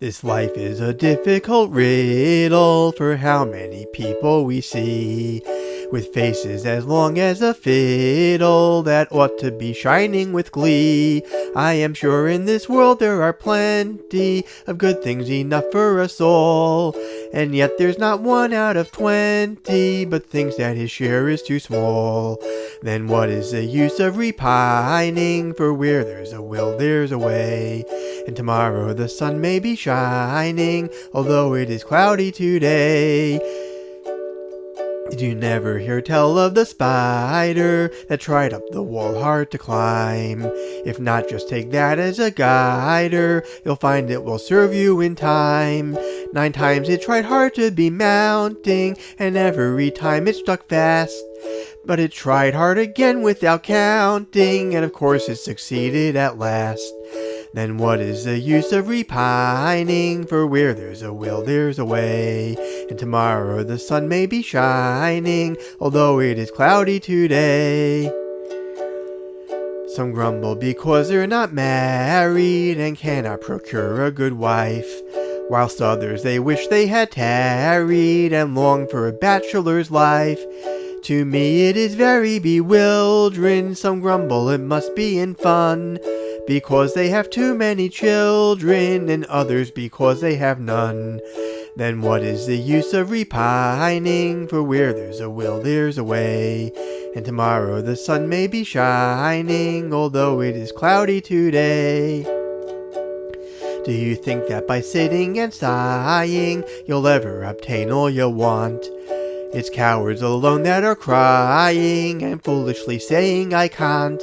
This life is a difficult riddle for how many people we see with faces as long as a fiddle that ought to be shining with glee. I am sure in this world there are plenty of good things enough for us all, and yet there's not one out of twenty but thinks that his share is too small. Then what is the use of repining? For where there's a will, there's a way. And tomorrow the sun may be shining, although it is cloudy today. Did you never hear tell of the spider that tried up the wall hard to climb? If not, just take that as a guider. You'll find it will serve you in time. Nine times it tried hard to be mounting, and every time it stuck fast. But it tried hard again without counting, and of course it succeeded at last. Then what is the use of repining? For where there's a will, there's a way. And tomorrow the sun may be shining, although it is cloudy today. Some grumble because they're not married and cannot procure a good wife. Whilst others they wish they had tarried and long for a bachelor's life. To me it is very bewildering, some grumble it must be in fun because they have too many children, and others because they have none. Then what is the use of repining? For where there's a will, there's a way. And tomorrow the sun may be shining, although it is cloudy today. Do you think that by sitting and sighing, you'll ever obtain all you want? It's cowards alone that are crying and foolishly saying I can't.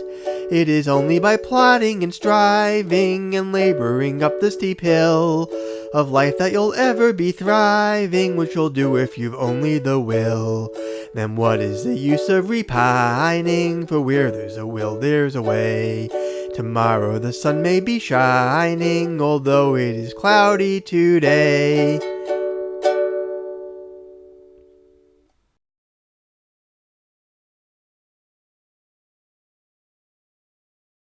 It is only by plodding and striving and laboring up the steep hill of life that you'll ever be thriving, which you'll do if you've only the will. Then what is the use of repining? For where there's a will, there's a way. Tomorrow the sun may be shining, although it is cloudy today.